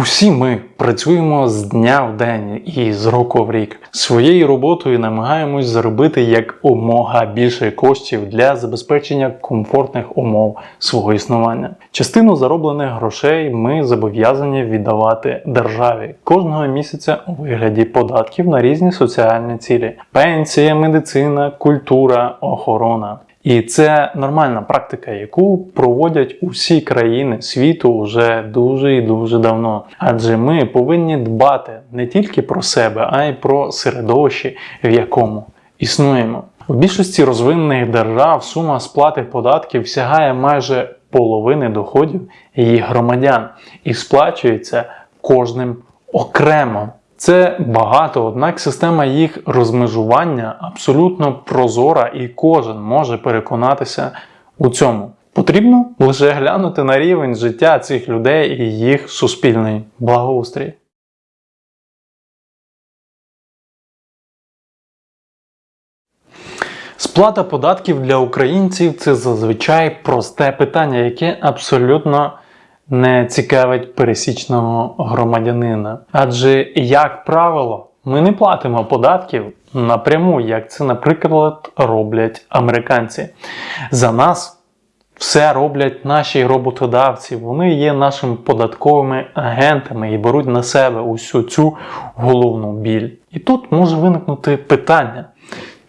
Усі ми працюємо з дня в день і з року в рік. Своєю роботою намагаємось заробити якомога більше коштів для забезпечення комфортних умов свого існування. Частину зароблених грошей ми зобов'язані віддавати державі кожного місяця у вигляді податків на різні соціальні цілі: пенсія, медицина, культура, охорона. І це нормальна практика, яку проводять усі країни світу вже дуже і дуже давно. Адже ми повинні дбати не тільки про себе, а й про середовище, в якому існуємо. У більшості розвинених держав сума сплати податків сягає майже половини доходів її громадян і сплачується кожним окремо. Це багато, однак система їх розмежування абсолютно прозора і кожен може переконатися у цьому. Потрібно лише глянути на рівень життя цих людей і їх суспільний благоустрій. Сплата податків для українців це зазвичай просте питання, яке абсолютно не цікавить пересічного громадянина. Адже, як правило, ми не платимо податків напряму, як це, наприклад, роблять американці. За нас все роблять наші роботодавці. Вони є нашими податковими агентами і беруть на себе усю цю головну біль. І тут може виникнути питання.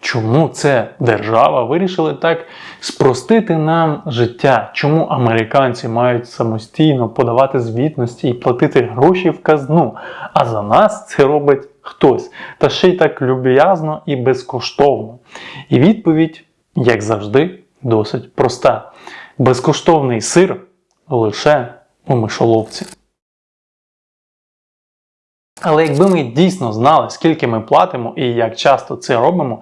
Чому це держава вирішила так спростити нам життя? Чому американці мають самостійно подавати звітності і платити гроші в казну? А за нас це робить хтось, та ще й так люб'язно і безкоштовно. І відповідь, як завжди, досить проста: безкоштовний сир лише у мишоловці. Але якби ми дійсно знали, скільки ми платимо і як часто це робимо,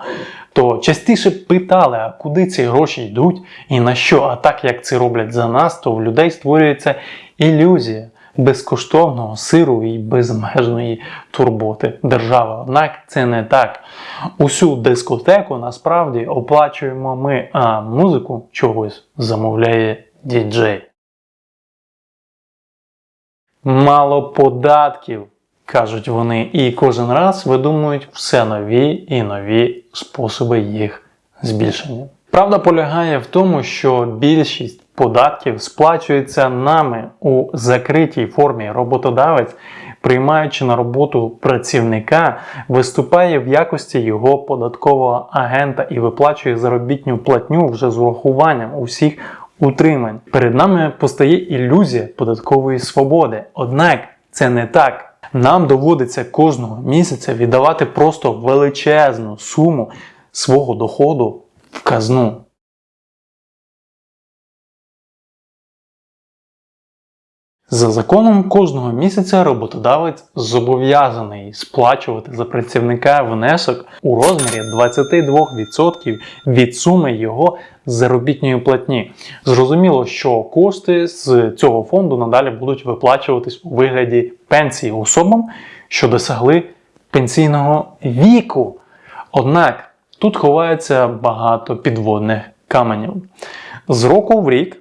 то частіше питали, а куди ці гроші йдуть і на що. А так як це роблять за нас, то в людей створюється ілюзія безкоштовного сиру і безмежної турботи держави. Однак це не так. Усю дискотеку насправді оплачуємо ми, а музику чогось замовляє діджей. Мало податків кажуть вони, і кожен раз видумують все нові і нові способи їх збільшення. Правда полягає в тому, що більшість податків сплачується нами у закритій формі. Роботодавець, приймаючи на роботу працівника, виступає в якості його податкового агента і виплачує заробітню платню вже з урахуванням усіх утримань. Перед нами постає ілюзія податкової свободи. Однак це не так. Нам доводиться кожного місяця віддавати просто величезну суму свого доходу в казну. За законом кожного місяця роботодавець зобов'язаний сплачувати за працівника внесок у розмірі 22% від суми його заробітної платні. Зрозуміло, що кошти з цього фонду надалі будуть виплачуватись у вигляді пенсії особам, що досягли пенсійного віку. Однак тут ховається багато підводних каменів. З року в рік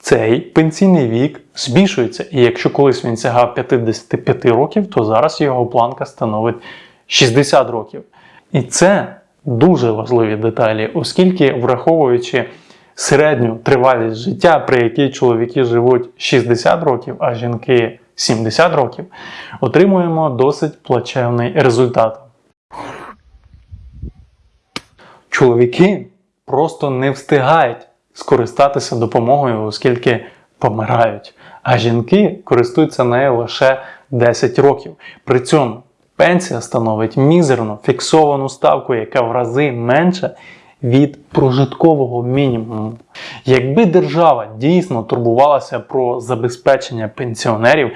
цей пенсійний вік збільшується, і якщо колись він сягав 55 років, то зараз його планка становить 60 років. І це дуже важливі деталі, оскільки, враховуючи середню тривалість життя, при якій чоловіки живуть 60 років, а жінки 70 років, отримуємо досить плачевний результат. Чоловіки просто не встигають скористатися допомогою, оскільки помирають. А жінки користуються нею лише 10 років. При цьому пенсія становить мізерну фіксовану ставку, яка в рази менша від прожиткового мінімуму. Якби держава дійсно турбувалася про забезпечення пенсіонерів,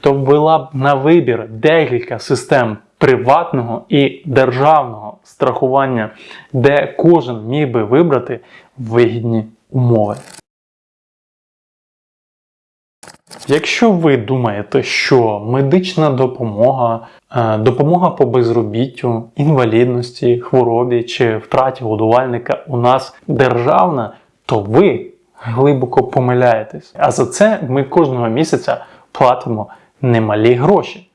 то ввела б на вибір декілька систем приватного і державного страхування, де кожен міг би вибрати вигідні умови. Якщо ви думаєте, що медична допомога, е, допомога по безробіттю, інвалідності, хворобі чи втраті годувальника у нас державна, то ви глибоко помиляєтесь. А за це ми кожного місяця платимо немалі гроші.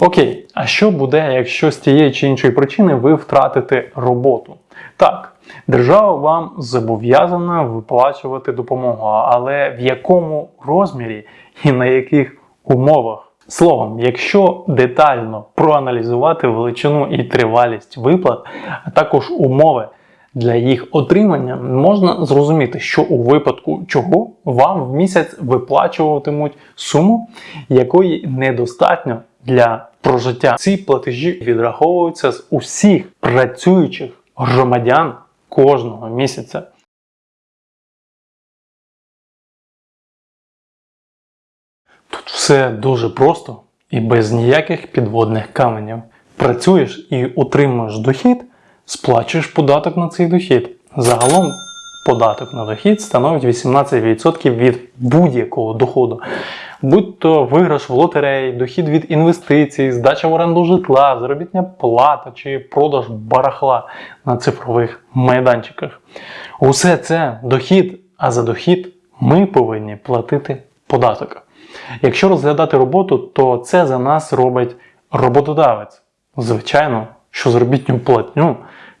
Окей, а що буде, якщо з тієї чи іншої причини ви втратите роботу? Так, держава вам зобов'язана виплачувати допомогу, але в якому розмірі і на яких умовах? Словом, якщо детально проаналізувати величину і тривалість виплат, а також умови для їх отримання, можна зрозуміти, що у випадку чого вам в місяць виплачуватимуть суму, якої недостатньо для прожиття. Ці платежі відраховуються з усіх працюючих громадян кожного місяця. Все дуже просто і без ніяких підводних каменів. Працюєш і отримуєш дохід, сплачуєш податок на цей дохід. Загалом податок на дохід становить 18% від будь-якого доходу. Будь то виграш в лотереї, дохід від інвестицій, здача в оренду житла, заробітня плата чи продаж барахла на цифрових майданчиках. Усе це дохід, а за дохід ми повинні платити податок. Якщо розглядати роботу, то це за нас робить роботодавець. Звичайно, що заробітню платню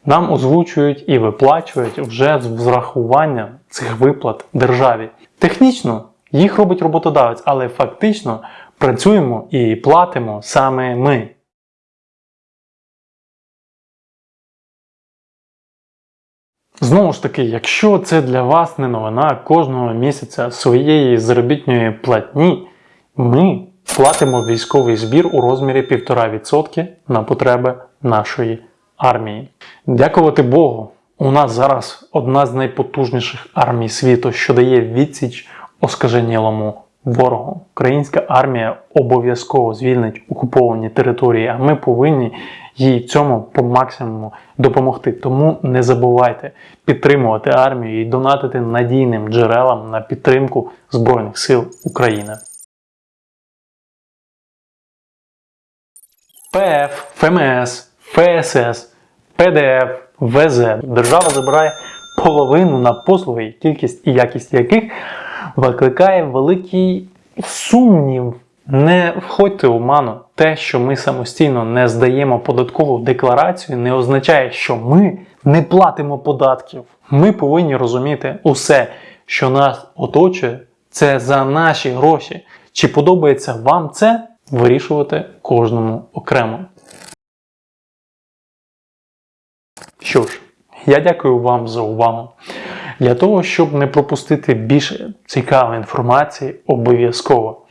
нам озвучують і виплачують вже з врахуванням цих виплат державі. Технічно їх робить роботодавець, але фактично працюємо і платимо саме ми. Знову ж таки, якщо це для вас не новина кожного місяця своєї заробітної платні, ми платимо військовий збір у розмірі 1,5% на потреби нашої армії. Дякувати Богу, у нас зараз одна з найпотужніших армій світу, що дає відсіч оскаженілому ворогу. Українська армія обов'язково звільнить окуповані території, а ми повинні їй цьому по максимуму допомогти. Тому не забувайте підтримувати армію і донатити надійним джерелам на підтримку Збройних сил України. ПФ, ФМС, ФСС, ПДФ, ВЗ. Держава забирає половину на послуги, кількість і якість яких викликає великий сумнів. Не входьте у ману. Те, що ми самостійно не здаємо податкову декларацію, не означає, що ми не платимо податків. Ми повинні розуміти усе, що нас оточує, це за наші гроші. Чи подобається вам це? Вирішувати кожному окремо. Що ж, я дякую вам за увагу. Для того, щоб не пропустити більше цікавої інформації, обов'язково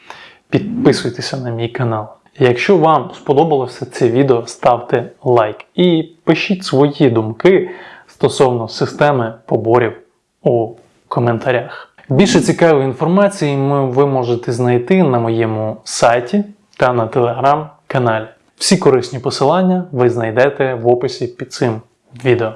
підписуйтеся на мій канал. Якщо вам сподобалося це відео, ставте лайк і пишіть свої думки стосовно системи поборів у коментарях. Більше цікавої інформації ви можете знайти на моєму сайті та на телеграм-каналі. Всі корисні посилання ви знайдете в описі під цим відео.